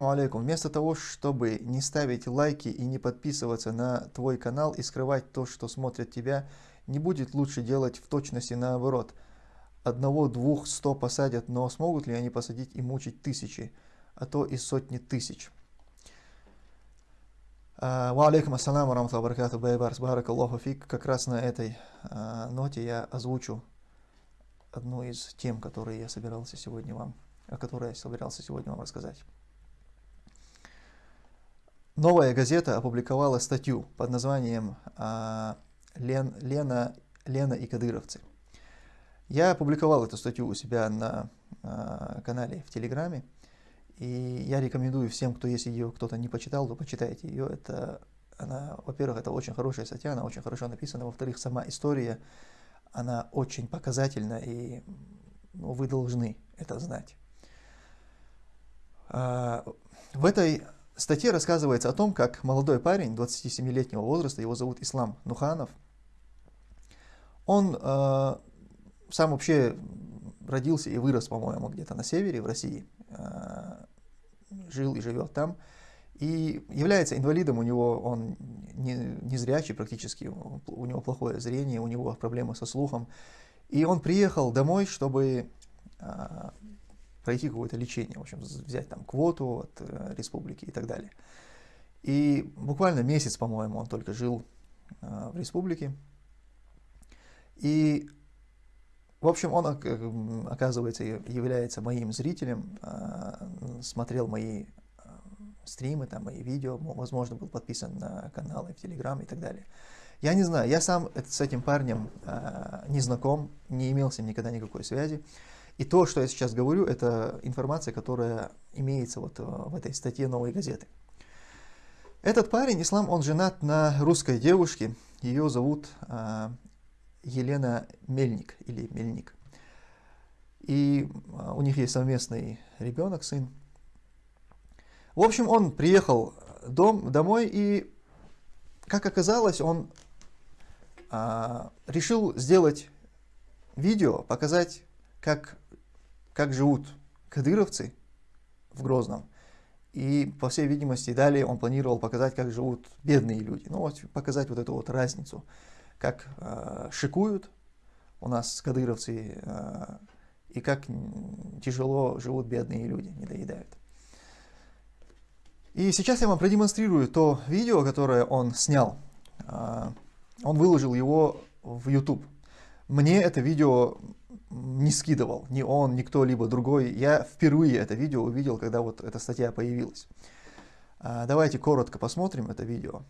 алейкум. Вместо того, чтобы не ставить лайки и не подписываться на твой канал и скрывать то, что смотрят тебя, не будет лучше делать в точности наоборот. Одного, двух, сто посадят, но смогут ли они посадить и мучить тысячи, а то и сотни тысяч? А, ва алейкум ассаламу рамтла баракату байбарс баракаллаху фик. Как раз на этой а, ноте я озвучу одну из тем, которые я собирался сегодня вам, о которой я собирался сегодня вам рассказать. Новая газета опубликовала статью под названием а, Лен, «Лена, Лена и кадыровцы». Я опубликовал эту статью у себя на а, канале в Телеграме, и я рекомендую всем, кто если ее кто-то не почитал, то почитайте ее. Это, она, во-первых, это очень хорошая статья, она очень хорошо написана, во-вторых, сама история, она очень показательна, и ну, вы должны это знать. А, в этой в статье рассказывается о том, как молодой парень 27-летнего возраста, его зовут Ислам Нуханов, он э, сам вообще родился и вырос, по-моему, где-то на севере, в России, э, жил и живет там, и является инвалидом, у него он не, не зрячий практически, у него плохое зрение, у него проблемы со слухом, и он приехал домой, чтобы э, пройти какое-то лечение, в общем, взять там квоту от э, республики и так далее. И буквально месяц, по-моему, он только жил э, в республике. И, в общем, он, оказывается, является моим зрителем, э, смотрел мои э, стримы, там, мои видео, возможно, был подписан на каналы в Телеграм и так далее. Я не знаю, я сам с этим парнем э, не знаком, не имел с ним никогда никакой связи. И то, что я сейчас говорю, это информация, которая имеется вот э, в этой статье «Новой газеты». Этот парень, Ислам, он женат на русской девушке, ее зовут э, Елена Мельник или Мельник. И э, у них есть совместный ребенок, сын. В общем, он приехал дом, домой и, как оказалось, он э, решил сделать видео, показать, как как живут кадыровцы в Грозном. И, по всей видимости, далее он планировал показать, как живут бедные люди. Ну, вот показать вот эту вот разницу. Как э, шикуют у нас кадыровцы, э, и как тяжело живут бедные люди, не доедают. И сейчас я вам продемонстрирую то видео, которое он снял. Э, он выложил его в YouTube. Мне это видео не скидывал, ни он, ни кто-либо другой. Я впервые это видео увидел, когда вот эта статья появилась. А, давайте коротко посмотрим это видео.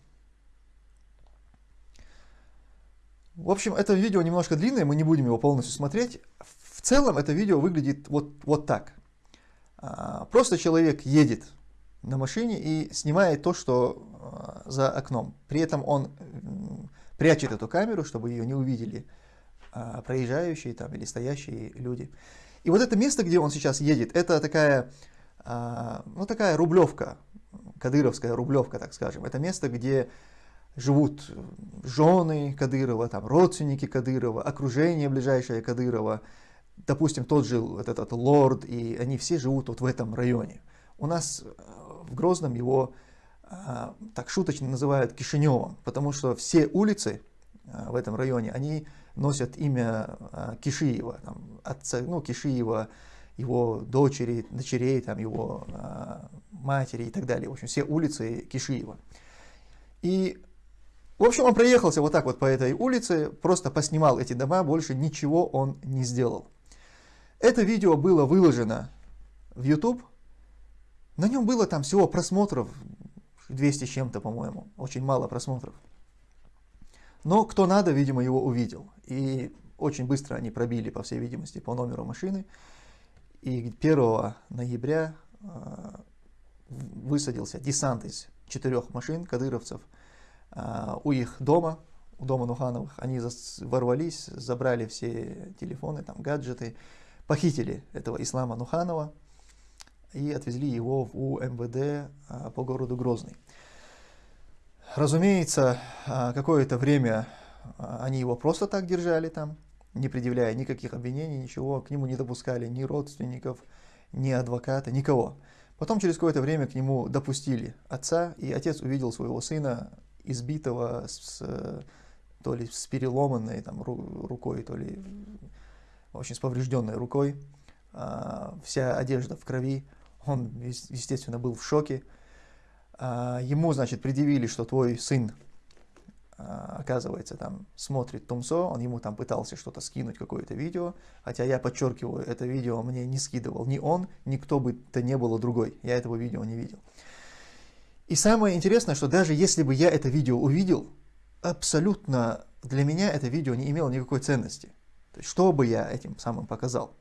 В общем, это видео немножко длинное, мы не будем его полностью смотреть. В целом это видео выглядит вот, вот так. А, просто человек едет на машине и снимает то, что а, за окном. При этом он прячет эту камеру, чтобы ее не увидели проезжающие там или стоящие люди. И вот это место, где он сейчас едет, это такая, а, ну, такая рублевка, кадыровская рублевка, так скажем. Это место, где живут жены Кадырова, там, родственники Кадырова, окружение ближайшее Кадырова, допустим, тот жил вот этот лорд, и они все живут вот в этом районе. У нас э, в Грозном его а, так шуточно называют Кишиневым, потому что все улицы в этом районе, они носят имя а, Кишиева, там, отца, ну, Кишиева, его дочери, дочерей, там, его а, матери и так далее. В общем, все улицы Кишиева. И, в общем, он проехался вот так вот по этой улице, просто поснимал эти дома, больше ничего он не сделал. Это видео было выложено в YouTube. На нем было там всего просмотров 200 с чем-то, по-моему. Очень мало просмотров. Но кто надо, видимо, его увидел. И очень быстро они пробили, по всей видимости, по номеру машины. И 1 ноября э, высадился десант из четырех машин кадыровцев э, у их дома, у дома Нухановых. Они ворвались, забрали все телефоны, там, гаджеты, похитили этого Ислама Нуханова и отвезли его в УМВД э, по городу Грозный. Разумеется, а, какое-то время а, они его просто так держали там, не предъявляя никаких обвинений, ничего, к нему не допускали ни родственников, ни адвоката, никого. Потом через какое-то время к нему допустили отца, и отец увидел своего сына избитого с, то ли с переломанной там, рукой, то ли очень с поврежденной рукой, а, вся одежда в крови. Он, естественно, был в шоке. А, ему, значит, предъявили, что твой сын а, оказывается, там смотрит Тумсо, он ему там пытался что-то скинуть, какое-то видео, хотя я подчеркиваю, это видео мне не скидывал ни он, ни кто бы то не было другой, я этого видео не видел. И самое интересное, что даже если бы я это видео увидел, абсолютно для меня это видео не имело никакой ценности. То есть, что бы я этим самым показал?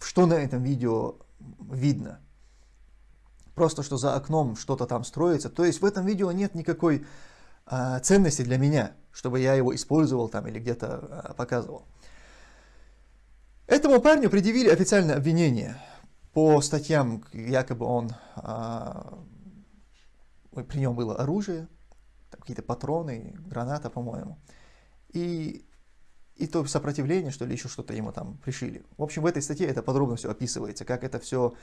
Что на этом видео видно? Просто, что за окном что-то там строится. То есть, в этом видео нет никакой а, ценности для меня, чтобы я его использовал там или где-то а, показывал. Этому парню предъявили официальное обвинение по статьям, якобы он, а, при нем было оружие, какие-то патроны, граната, по-моему, и, и то сопротивление, что ли, еще что-то ему там пришили. В общем, в этой статье это подробно все описывается, как это все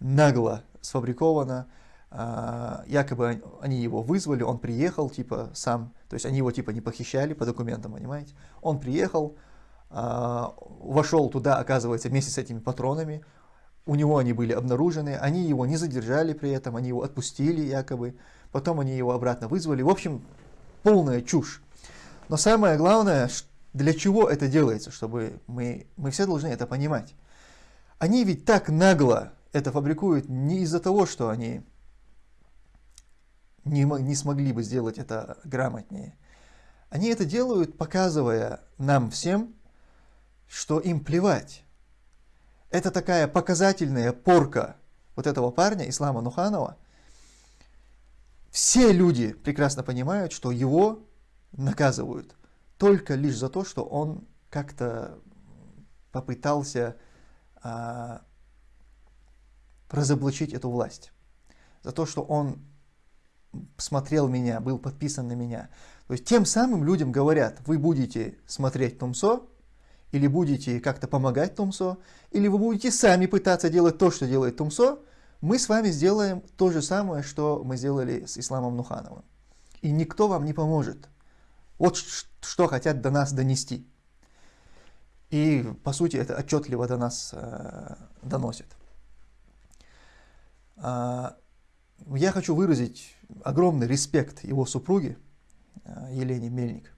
нагло сфабриковано, а, якобы они его вызвали, он приехал, типа, сам, то есть они его, типа, не похищали по документам, понимаете? Он приехал, а, вошел туда, оказывается, вместе с этими патронами, у него они были обнаружены, они его не задержали при этом, они его отпустили якобы, потом они его обратно вызвали, в общем, полная чушь. Но самое главное, для чего это делается, чтобы мы, мы все должны это понимать. Они ведь так нагло это фабрикуют не из-за того, что они не, не смогли бы сделать это грамотнее. Они это делают, показывая нам всем, что им плевать. Это такая показательная порка вот этого парня, Ислама Нуханова. Все люди прекрасно понимают, что его наказывают только лишь за то, что он как-то попытался а, разоблачить эту власть. За то, что он смотрел меня, был подписан на меня. То есть тем самым людям говорят, вы будете смотреть Тумсо, или будете как-то помогать Тумсо, или вы будете сами пытаться делать то, что делает Тумсо, мы с вами сделаем то же самое, что мы сделали с Исламом Нухановым. И никто вам не поможет. Вот что хотят до нас донести. И, по сути, это отчетливо до нас э, доносит. А, я хочу выразить огромный респект его супруге э, Елене Мельник.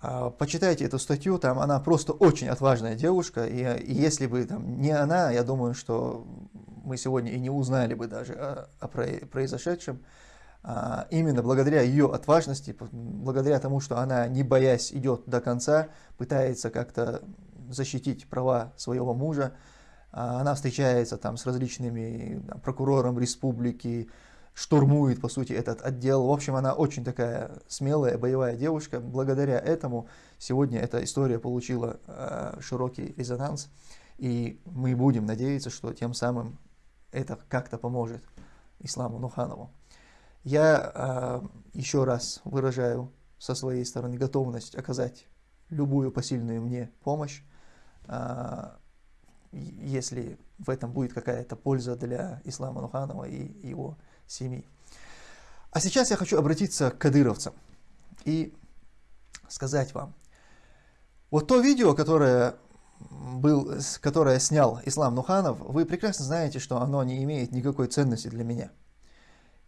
А, почитайте эту статью, там она просто очень отважная девушка, и, и если бы там не она, я думаю, что мы сегодня и не узнали бы даже о, о произошедшем. А, именно благодаря ее отважности, благодаря тому, что она, не боясь, идет до конца, пытается как-то защитить права своего мужа, а, она встречается там с различными там, прокурором республики, штурмует, по сути, этот отдел. В общем, она очень такая смелая, боевая девушка. Благодаря этому сегодня эта история получила э, широкий резонанс. И мы будем надеяться, что тем самым это как-то поможет Исламу Нуханову. Я э, еще раз выражаю со своей стороны готовность оказать любую посильную мне помощь. Э, если в этом будет какая-то польза для Ислама Нуханова и его семьи. А сейчас я хочу обратиться к кадыровцам и сказать вам, вот то видео, которое, был, которое снял Ислам Нуханов, вы прекрасно знаете, что оно не имеет никакой ценности для меня.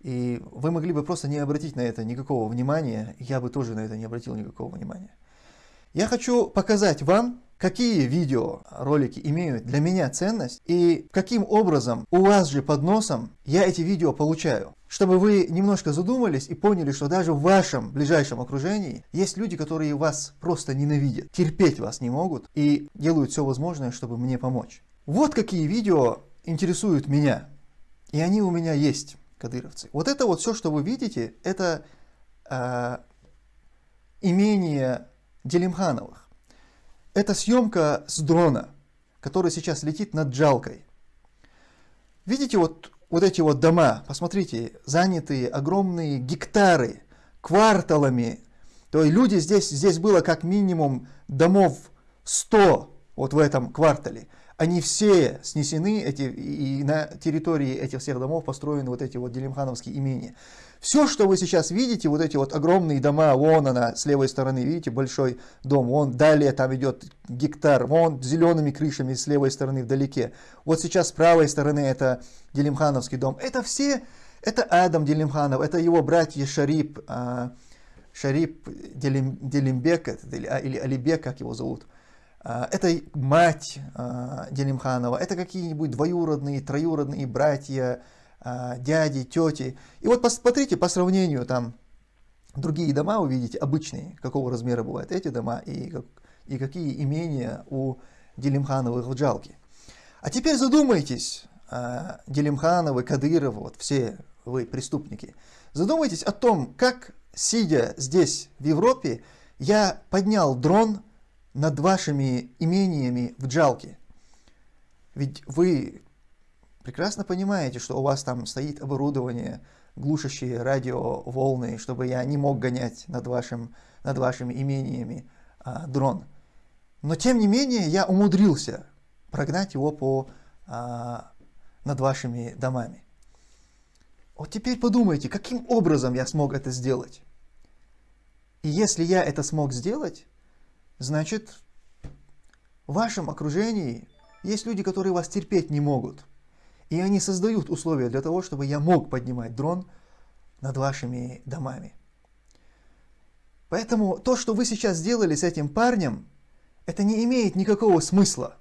И вы могли бы просто не обратить на это никакого внимания, я бы тоже на это не обратил никакого внимания. Я хочу показать вам, какие видеоролики имеют для меня ценность и каким образом у вас же под носом я эти видео получаю. Чтобы вы немножко задумались и поняли, что даже в вашем ближайшем окружении есть люди, которые вас просто ненавидят, терпеть вас не могут и делают все возможное, чтобы мне помочь. Вот какие видео интересуют меня. И они у меня есть, кадыровцы. Вот это вот все, что вы видите, это э, имение Делимхановых. Это съемка с дрона, который сейчас летит над Джалкой. Видите вот, вот эти вот дома, посмотрите, занятые огромные гектары, кварталами. То есть люди здесь, здесь было как минимум домов 100 вот в этом квартале. Они все снесены, эти, и на территории этих всех домов построены вот эти вот Делимхановские имения. Все, что вы сейчас видите, вот эти вот огромные дома, вон она с левой стороны, видите, большой дом, вон далее там идет гектар, вон зелеными крышами с левой стороны вдалеке. Вот сейчас с правой стороны это Делимхановский дом. Это все, это Адам Делимханов, это его братья Шарип, а, Шарип Делим, Делимбек, а, или Алибек, как его зовут. А, это мать Делимханова, это какие-нибудь двоюродные, троюродные братья, дяди, тети. И вот посмотрите по сравнению там другие дома увидите, обычные, какого размера бывают эти дома и, и какие имения у Делимхановых в Джалке. А теперь задумайтесь, Делимхановы, Кадыровы, вот все вы преступники, задумайтесь о том, как сидя здесь, в Европе, я поднял дрон над вашими имениями в Джалке. Ведь вы прекрасно понимаете, что у вас там стоит оборудование, глушащие радиоволны, чтобы я не мог гонять над, вашим, над вашими имениями а, дрон. Но тем не менее я умудрился прогнать его по, а, над вашими домами. Вот теперь подумайте, каким образом я смог это сделать? И если я это смог сделать, значит, в вашем окружении есть люди, которые вас терпеть не могут. И они создают условия для того, чтобы я мог поднимать дрон над вашими домами. Поэтому то, что вы сейчас сделали с этим парнем, это не имеет никакого смысла.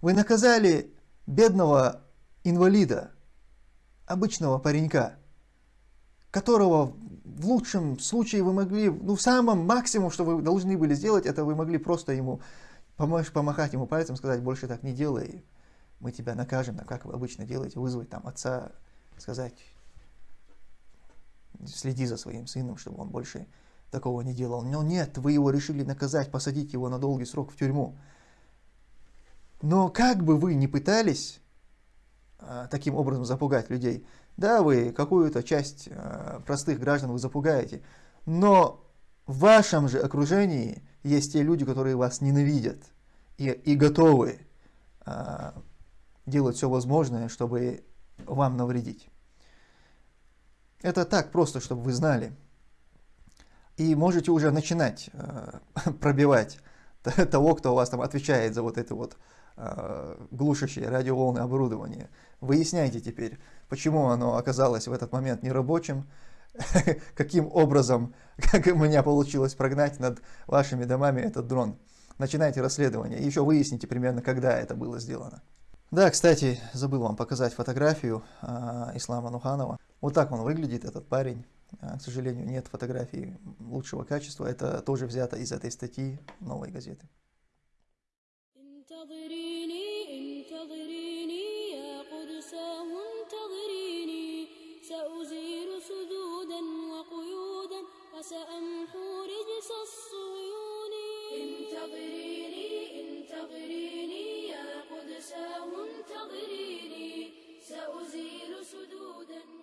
Вы наказали бедного инвалида, обычного паренька, которого в лучшем случае вы могли, ну в самом максимум, что вы должны были сделать, это вы могли просто ему помочь, помахать ему пальцем, сказать, больше так не делай, мы тебя накажем, как вы обычно делаете, вызвать там отца, сказать, следи за своим сыном, чтобы он больше такого не делал. Но нет, вы его решили наказать, посадить его на долгий срок в тюрьму. Но как бы вы ни пытались, таким образом запугать людей. Да, вы какую-то часть э, простых граждан вы запугаете, но в вашем же окружении есть те люди, которые вас ненавидят и, и готовы э, делать все возможное, чтобы вам навредить. Это так просто, чтобы вы знали. И можете уже начинать э, пробивать того, кто у вас там отвечает за вот это вот э, глушащее радиоволны оборудование. Выясняйте теперь, почему оно оказалось в этот момент нерабочим, каким образом, как у меня получилось прогнать над вашими домами этот дрон. Начинайте расследование и еще выясните примерно, когда это было сделано. Да, кстати, забыл вам показать фотографию э, Ислама Нуханова. Вот так он выглядит, этот парень. А, к сожалению, нет фотографии лучшего качества. Это тоже взято из этой статьи новой газеты. انتظريني انتظريني يا قدساه انتظريني. سأزيل سدودا.